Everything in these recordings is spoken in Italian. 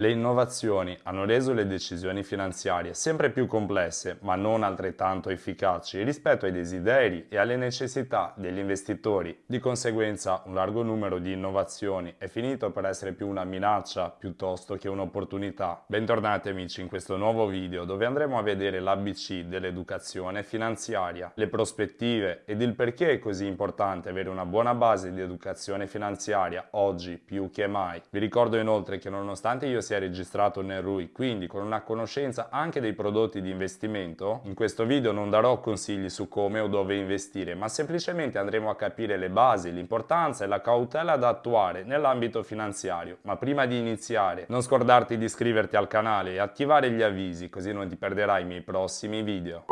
Le innovazioni hanno reso le decisioni finanziarie sempre più complesse, ma non altrettanto efficaci rispetto ai desideri e alle necessità degli investitori. Di conseguenza, un largo numero di innovazioni è finito per essere più una minaccia piuttosto che un'opportunità. Bentornati amici in questo nuovo video dove andremo a vedere l'ABC dell'educazione finanziaria, le prospettive ed il perché è così importante avere una buona base di educazione finanziaria oggi più che mai. Vi ricordo inoltre che nonostante io sia sia registrato nel RUI, quindi con una conoscenza anche dei prodotti di investimento, in questo video non darò consigli su come o dove investire, ma semplicemente andremo a capire le basi, l'importanza e la cautela da attuare nell'ambito finanziario. Ma prima di iniziare, non scordarti di iscriverti al canale e attivare gli avvisi, così non ti perderai i miei prossimi video.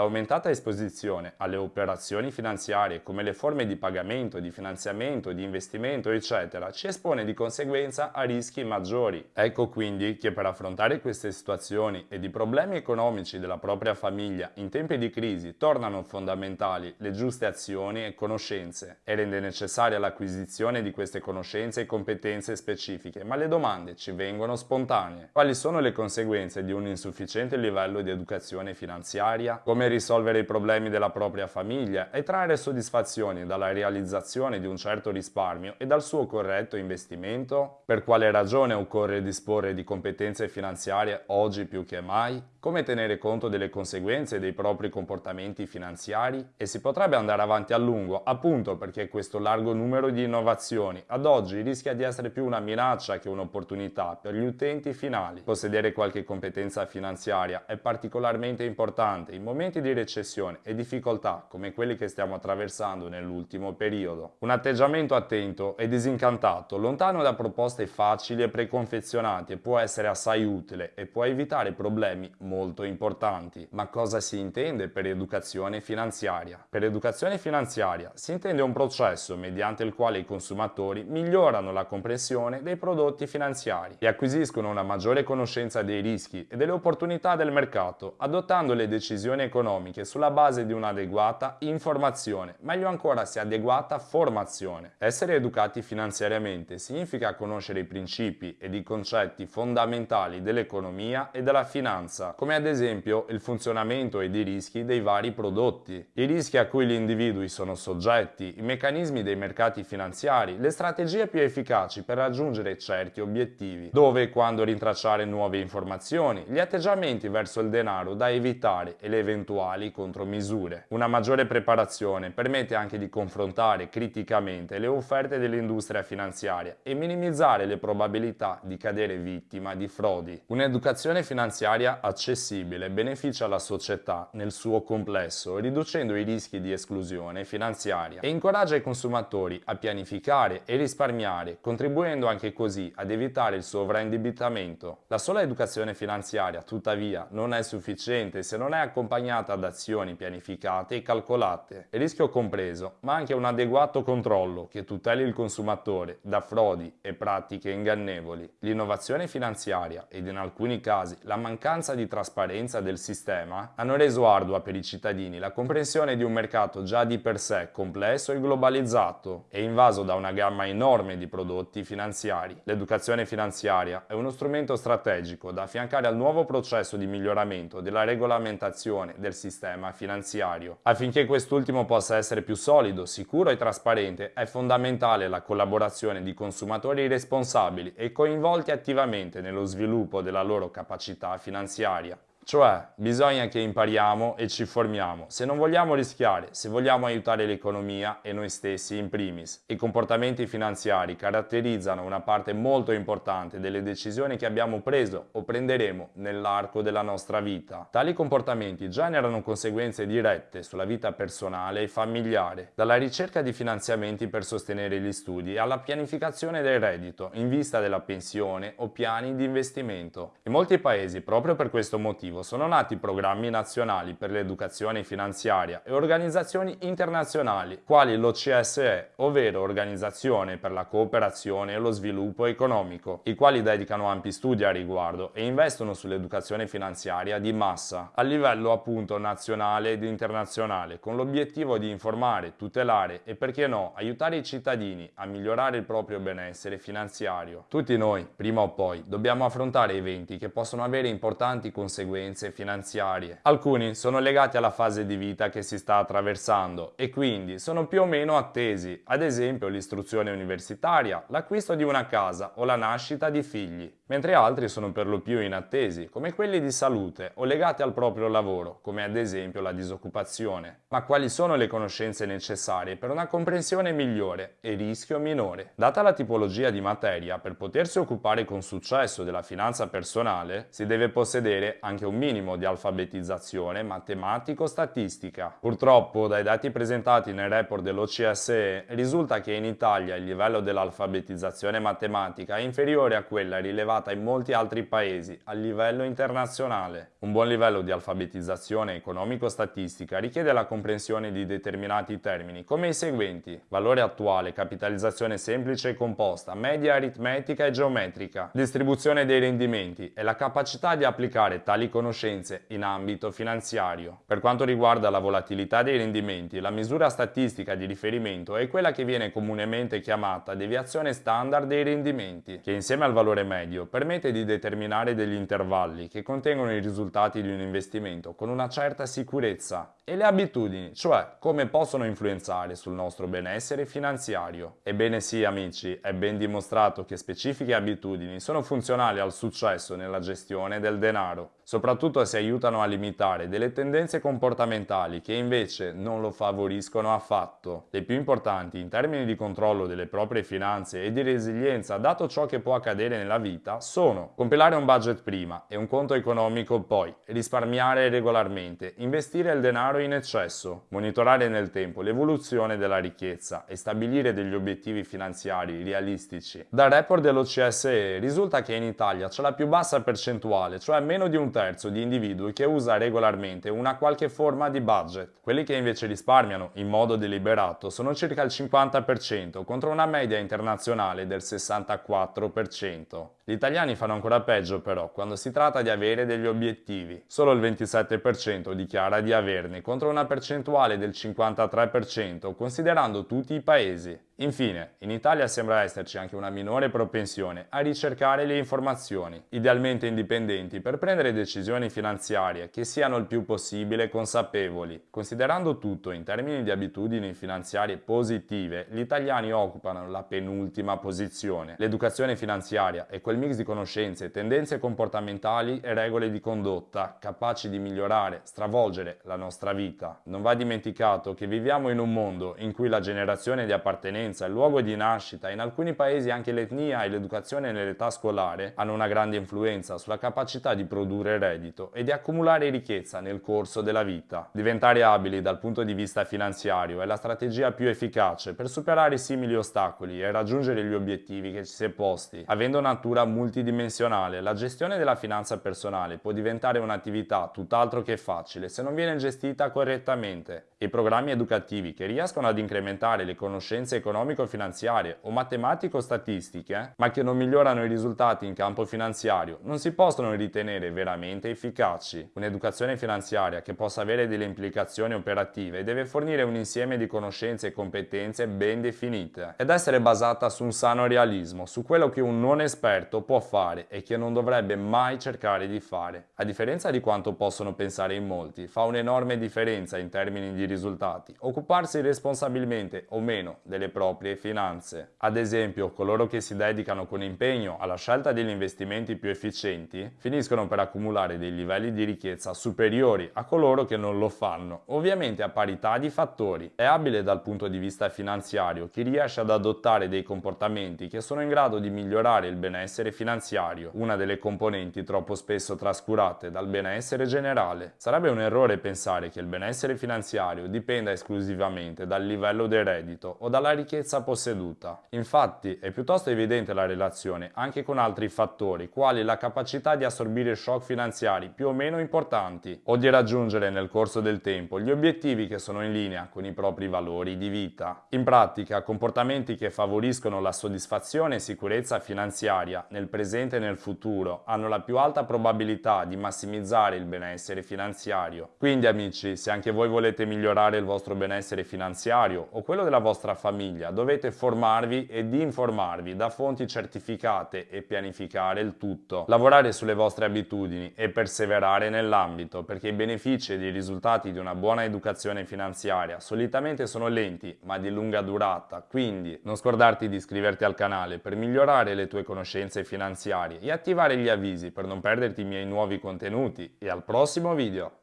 L'aumentata esposizione alle operazioni finanziarie come le forme di pagamento, di finanziamento, di investimento, eccetera, ci espone di conseguenza a rischi maggiori. Ecco quindi che per affrontare queste situazioni ed i problemi economici della propria famiglia in tempi di crisi tornano fondamentali le giuste azioni e conoscenze e rende necessaria l'acquisizione di queste conoscenze e competenze specifiche, ma le domande ci vengono spontanee. Quali sono le conseguenze di un insufficiente livello di educazione finanziaria? Come risolvere i problemi della propria famiglia e trarre soddisfazioni dalla realizzazione di un certo risparmio e dal suo corretto investimento? Per quale ragione occorre disporre di competenze finanziarie oggi più che mai? come tenere conto delle conseguenze dei propri comportamenti finanziari e si potrebbe andare avanti a lungo appunto perché questo largo numero di innovazioni ad oggi rischia di essere più una minaccia che un'opportunità per gli utenti finali. Possedere qualche competenza finanziaria è particolarmente importante in momenti di recessione e difficoltà come quelli che stiamo attraversando nell'ultimo periodo. Un atteggiamento attento e disincantato, lontano da proposte facili e preconfezionate può essere assai utile e può evitare problemi molto importanti. Ma cosa si intende per educazione finanziaria? Per educazione finanziaria si intende un processo mediante il quale i consumatori migliorano la comprensione dei prodotti finanziari e acquisiscono una maggiore conoscenza dei rischi e delle opportunità del mercato, adottando le decisioni economiche sulla base di un'adeguata informazione, meglio ancora se adeguata formazione. Essere educati finanziariamente significa conoscere i principi ed i concetti fondamentali dell'economia e della finanza come ad esempio il funzionamento ed i rischi dei vari prodotti, i rischi a cui gli individui sono soggetti, i meccanismi dei mercati finanziari, le strategie più efficaci per raggiungere certi obiettivi, dove e quando rintracciare nuove informazioni, gli atteggiamenti verso il denaro da evitare e le eventuali contromisure. Una maggiore preparazione permette anche di confrontare criticamente le offerte dell'industria finanziaria e minimizzare le probabilità di cadere vittima di frodi. Un'educazione finanziaria accessibile beneficia la società nel suo complesso, riducendo i rischi di esclusione finanziaria e incoraggia i consumatori a pianificare e risparmiare, contribuendo anche così ad evitare il sovraindebitamento. La sola educazione finanziaria, tuttavia, non è sufficiente se non è accompagnata da azioni pianificate e calcolate, il rischio compreso, ma anche un adeguato controllo che tuteli il consumatore da frodi e pratiche ingannevoli. L'innovazione finanziaria ed in alcuni casi la mancanza di trasparenza del sistema hanno reso ardua per i cittadini la comprensione di un mercato già di per sé complesso e globalizzato e invaso da una gamma enorme di prodotti finanziari. L'educazione finanziaria è uno strumento strategico da affiancare al nuovo processo di miglioramento della regolamentazione del sistema finanziario. Affinché quest'ultimo possa essere più solido, sicuro e trasparente è fondamentale la collaborazione di consumatori responsabili e coinvolti attivamente nello sviluppo della loro capacità finanziaria. Cioè, bisogna che impariamo e ci formiamo, se non vogliamo rischiare, se vogliamo aiutare l'economia e noi stessi in primis. I comportamenti finanziari caratterizzano una parte molto importante delle decisioni che abbiamo preso o prenderemo nell'arco della nostra vita. Tali comportamenti generano conseguenze dirette sulla vita personale e familiare, dalla ricerca di finanziamenti per sostenere gli studi alla pianificazione del reddito in vista della pensione o piani di investimento. In molti paesi, proprio per questo motivo, motivo sono nati programmi nazionali per l'educazione finanziaria e organizzazioni internazionali, quali l'OCSE, ovvero Organizzazione per la cooperazione e lo sviluppo economico, i quali dedicano ampi studi a riguardo e investono sull'educazione finanziaria di massa, a livello appunto nazionale ed internazionale, con l'obiettivo di informare, tutelare e perché no, aiutare i cittadini a migliorare il proprio benessere finanziario. Tutti noi, prima o poi, dobbiamo affrontare eventi che possono avere importanti conseguenze finanziarie. Alcuni sono legati alla fase di vita che si sta attraversando e quindi sono più o meno attesi, ad esempio l'istruzione universitaria, l'acquisto di una casa o la nascita di figli, mentre altri sono per lo più inattesi, come quelli di salute o legati al proprio lavoro, come ad esempio la disoccupazione. Ma quali sono le conoscenze necessarie per una comprensione migliore e rischio minore? Data la tipologia di materia, per potersi occupare con successo della finanza personale, si deve possedere anche un minimo di alfabetizzazione matematico-statistica. Purtroppo, dai dati presentati nel report dell'OCSE, risulta che in Italia il livello dell'alfabetizzazione matematica è inferiore a quella rilevata in molti altri paesi a livello internazionale. Un buon livello di alfabetizzazione economico-statistica richiede la comprensione di determinati termini, come i seguenti: valore attuale, capitalizzazione semplice e composta, media aritmetica e geometrica, distribuzione dei rendimenti e la capacità di applicare tali conoscenze in ambito finanziario. Per quanto riguarda la volatilità dei rendimenti, la misura statistica di riferimento è quella che viene comunemente chiamata deviazione standard dei rendimenti, che insieme al valore medio permette di determinare degli intervalli che contengono i risultati di un investimento con una certa sicurezza e le abitudini, cioè come possono influenzare sul nostro benessere finanziario. Ebbene sì amici, è ben dimostrato che specifiche abitudini sono funzionali al successo nella gestione del denaro, soprattutto se aiutano a limitare delle tendenze comportamentali che invece non lo favoriscono affatto. Le più importanti in termini di controllo delle proprie finanze e di resilienza dato ciò che può accadere nella vita sono compilare un budget prima e un conto economico poi, risparmiare regolarmente, investire il denaro in eccesso, monitorare nel tempo l'evoluzione della ricchezza e stabilire degli obiettivi finanziari realistici. Dal report dell'OCSE risulta che in Italia c'è la più bassa percentuale, cioè meno di un terzo di individui che usa regolarmente una qualche forma di budget. Quelli che invece risparmiano in modo deliberato sono circa il 50% contro una media internazionale del 64%. Gli italiani fanno ancora peggio però quando si tratta di avere degli obiettivi. Solo il 27% dichiara di averne contro una percentuale del 53% considerando tutti i paesi. Infine, in Italia sembra esserci anche una minore propensione a ricercare le informazioni, idealmente indipendenti, per prendere decisioni finanziarie che siano il più possibile consapevoli. Considerando tutto in termini di abitudini finanziarie positive, gli italiani occupano la penultima posizione. L'educazione finanziaria è quel mix di conoscenze, tendenze comportamentali e regole di condotta capaci di migliorare, stravolgere la nostra vita. Non va dimenticato che viviamo in un mondo in cui la generazione di appartenenza residenza, il luogo di nascita, in alcuni paesi anche l'etnia e l'educazione nell'età scolare hanno una grande influenza sulla capacità di produrre reddito e di accumulare ricchezza nel corso della vita. Diventare abili dal punto di vista finanziario è la strategia più efficace per superare simili ostacoli e raggiungere gli obiettivi che ci si è posti. Avendo natura multidimensionale, la gestione della finanza personale può diventare un'attività tutt'altro che facile se non viene gestita correttamente. I programmi educativi che riescono ad incrementare le conoscenze economico-finanziarie o matematico-statistiche, ma che non migliorano i risultati in campo finanziario, non si possono ritenere veramente efficaci. Un'educazione finanziaria che possa avere delle implicazioni operative deve fornire un insieme di conoscenze e competenze ben definite ed essere basata su un sano realismo, su quello che un non esperto può fare e che non dovrebbe mai cercare di fare. A differenza di quanto possono pensare in molti, fa un'enorme differenza in termini di risultati occuparsi responsabilmente o meno delle proprie finanze. Ad esempio, coloro che si dedicano con impegno alla scelta degli investimenti più efficienti finiscono per accumulare dei livelli di ricchezza superiori a coloro che non lo fanno, ovviamente a parità di fattori. È abile dal punto di vista finanziario chi riesce ad adottare dei comportamenti che sono in grado di migliorare il benessere finanziario, una delle componenti troppo spesso trascurate dal benessere generale. Sarebbe un errore pensare che il benessere finanziario finanziario dipenda esclusivamente dal livello del reddito o dalla ricchezza posseduta. Infatti è piuttosto evidente la relazione anche con altri fattori, quali la capacità di assorbire shock finanziari più o meno importanti o di raggiungere nel corso del tempo gli obiettivi che sono in linea con i propri valori di vita. In pratica, comportamenti che favoriscono la soddisfazione e sicurezza finanziaria nel presente e nel futuro hanno la più alta probabilità di massimizzare il benessere finanziario. Quindi amici, se anche voi volete migliorare il vostro benessere finanziario o quello della vostra famiglia, dovete formarvi ed informarvi da fonti certificate e pianificare il tutto. Lavorare sulle vostre abitudini e perseverare nell'ambito, perché i benefici ed i risultati di una buona educazione finanziaria solitamente sono lenti ma di lunga durata, quindi non scordarti di iscriverti al canale per migliorare le tue conoscenze finanziarie e attivare gli avvisi per non perderti i miei nuovi contenuti e al prossimo video!